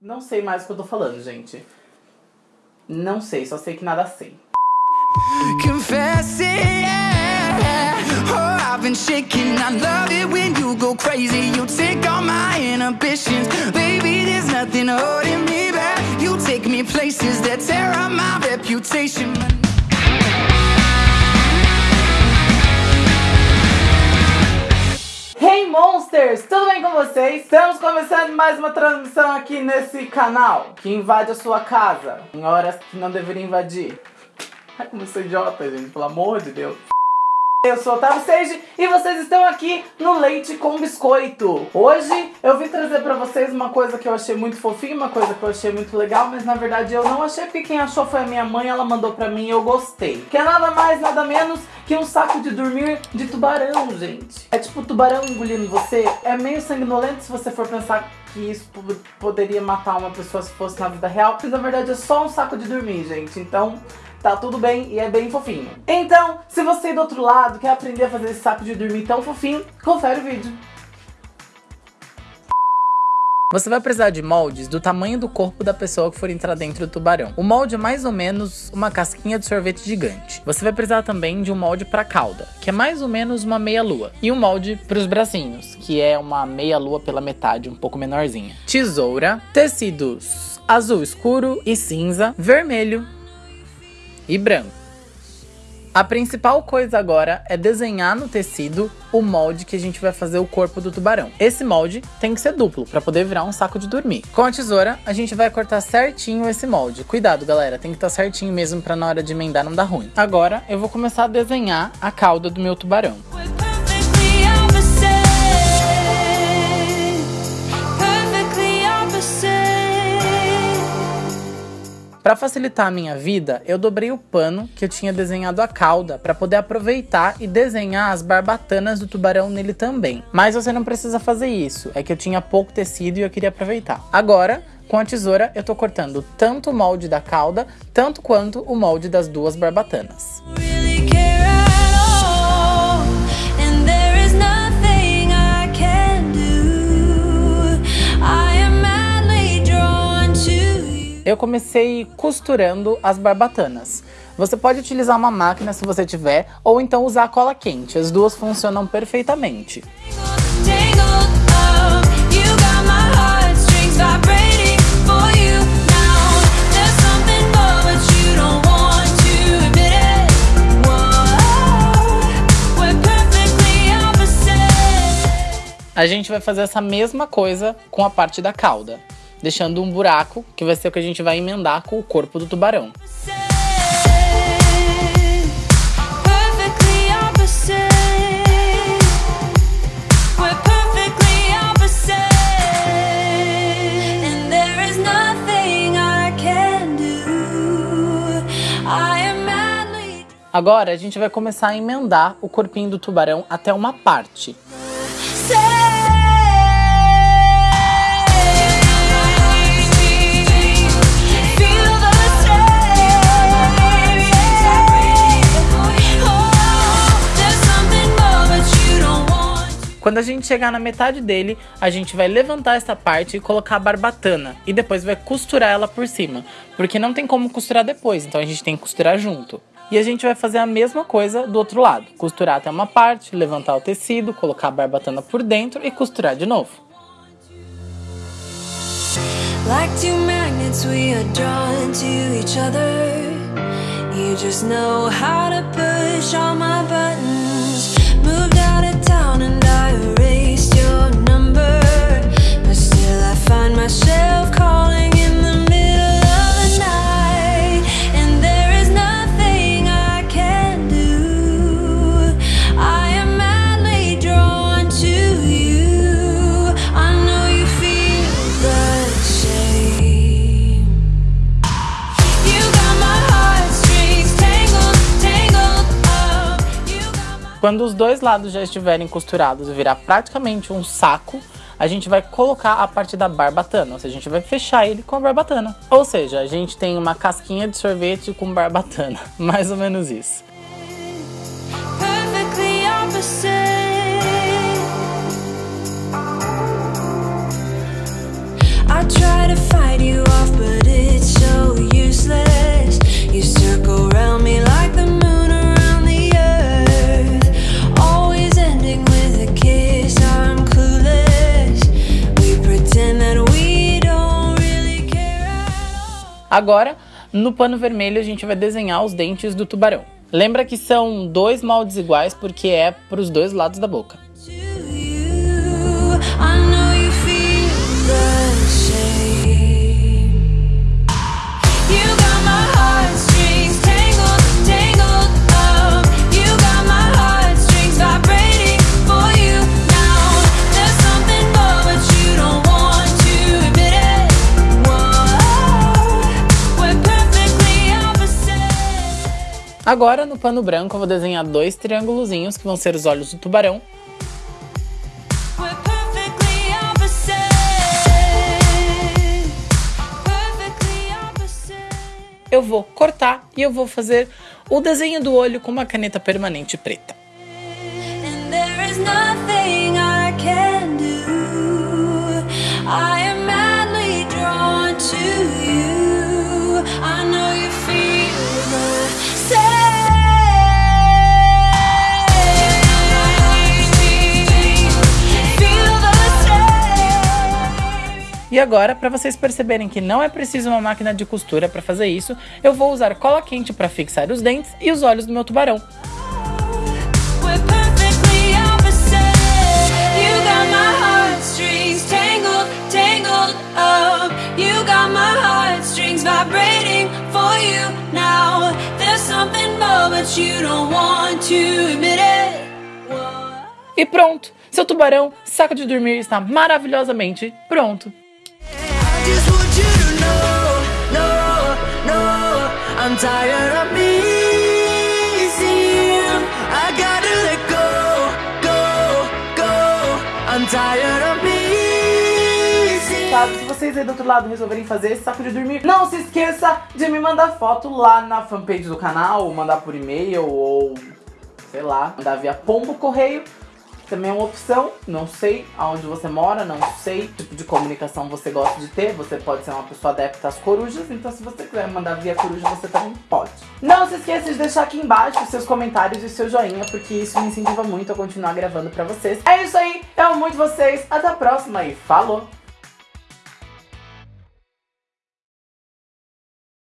Não sei mais o que eu tô falando, gente. Não sei, só sei que nada sei. Confessing, yeah. Oh, I've been shaking. I love it when you go crazy. You take all my inhibitions. Baby, there's nothing holding me back. You take me places that tear up my reputation. Monsters, tudo bem com vocês? Estamos começando mais uma transmissão aqui nesse canal que invade a sua casa em horas que não deveria invadir. Ai, como eu sou idiota, gente, pelo amor de Deus. Eu sou Otávio Sage e vocês estão aqui no Leite com Biscoito. Hoje eu vim trazer pra vocês uma coisa que eu achei muito fofinha, uma coisa que eu achei muito legal, mas na verdade eu não achei porque quem achou foi a minha mãe, ela mandou pra mim e eu gostei. Que é nada mais, nada menos que um saco de dormir de tubarão, gente. É tipo tubarão engolindo você. É meio sanguinolento se você for pensar que isso poderia matar uma pessoa se fosse na vida real, mas na verdade é só um saco de dormir, gente. Então tá tudo bem e é bem fofinho. Então, se você do outro lado quer aprender a fazer esse saco de dormir tão fofinho, confere o vídeo. Você vai precisar de moldes do tamanho do corpo da pessoa que for entrar dentro do tubarão. O molde é mais ou menos uma casquinha de sorvete gigante. Você vai precisar também de um molde para cauda, que é mais ou menos uma meia lua, e um molde para os bracinhos, que é uma meia lua pela metade, um pouco menorzinha. Tesoura, tecidos azul escuro e cinza, vermelho, e branco. A principal coisa agora é desenhar no tecido o molde que a gente vai fazer o corpo do tubarão. Esse molde tem que ser duplo para poder virar um saco de dormir. Com a tesoura, a gente vai cortar certinho esse molde. Cuidado, galera, tem que estar tá certinho mesmo para na hora de emendar não dar ruim. Agora, eu vou começar a desenhar a cauda do meu tubarão. Para facilitar a minha vida, eu dobrei o pano que eu tinha desenhado a cauda para poder aproveitar e desenhar as barbatanas do tubarão nele também. Mas você não precisa fazer isso, é que eu tinha pouco tecido e eu queria aproveitar. Agora, com a tesoura, eu tô cortando tanto o molde da cauda, tanto quanto o molde das duas barbatanas. Eu comecei costurando as barbatanas. Você pode utilizar uma máquina se você tiver, ou então usar a cola quente. As duas funcionam perfeitamente. A gente vai fazer essa mesma coisa com a parte da cauda deixando um buraco, que vai ser o que a gente vai emendar com o corpo do tubarão. Agora a gente vai começar a emendar o corpinho do tubarão até uma parte. Quando a gente chegar na metade dele, a gente vai levantar essa parte e colocar a barbatana. E depois vai costurar ela por cima. Porque não tem como costurar depois, então a gente tem que costurar junto. E a gente vai fazer a mesma coisa do outro lado. Costurar até uma parte, levantar o tecido, colocar a barbatana por dentro e costurar de novo. Like two magnets we are drawn to each other You just know how to push all my Quando os dois lados já estiverem costurados e virar praticamente um saco, a gente vai colocar a parte da barbatana, ou seja, a gente vai fechar ele com a barbatana. Ou seja, a gente tem uma casquinha de sorvete com barbatana, mais ou menos isso. Agora, no pano vermelho, a gente vai desenhar os dentes do tubarão. Lembra que são dois moldes iguais porque é para os dois lados da boca. Agora, no pano branco, eu vou desenhar dois triângulozinhos, que vão ser os olhos do tubarão. Eu vou cortar e eu vou fazer o desenho do olho com uma caneta permanente preta. I E agora, para vocês perceberem que não é preciso uma máquina de costura para fazer isso, eu vou usar cola quente para fixar os dentes e os olhos do meu tubarão. E pronto! Seu tubarão, saco de dormir, está maravilhosamente pronto. I'm tired of missing. I gotta let go, go, go. I'm tired of se vocês aí do outro lado resolverem fazer esse saco de dormir, não se esqueça de me mandar foto lá na fanpage do canal, ou mandar por e-mail, ou sei lá, mandar via pombo correio também é uma opção. Não sei aonde você mora, não sei que tipo de comunicação você gosta de ter. Você pode ser uma pessoa adepta às corujas, então se você quiser mandar via coruja, você também pode. Não se esqueça de deixar aqui embaixo seus comentários e o seu joinha, porque isso me incentiva muito a continuar gravando pra vocês. É isso aí, eu amo muito vocês, até a próxima e falou!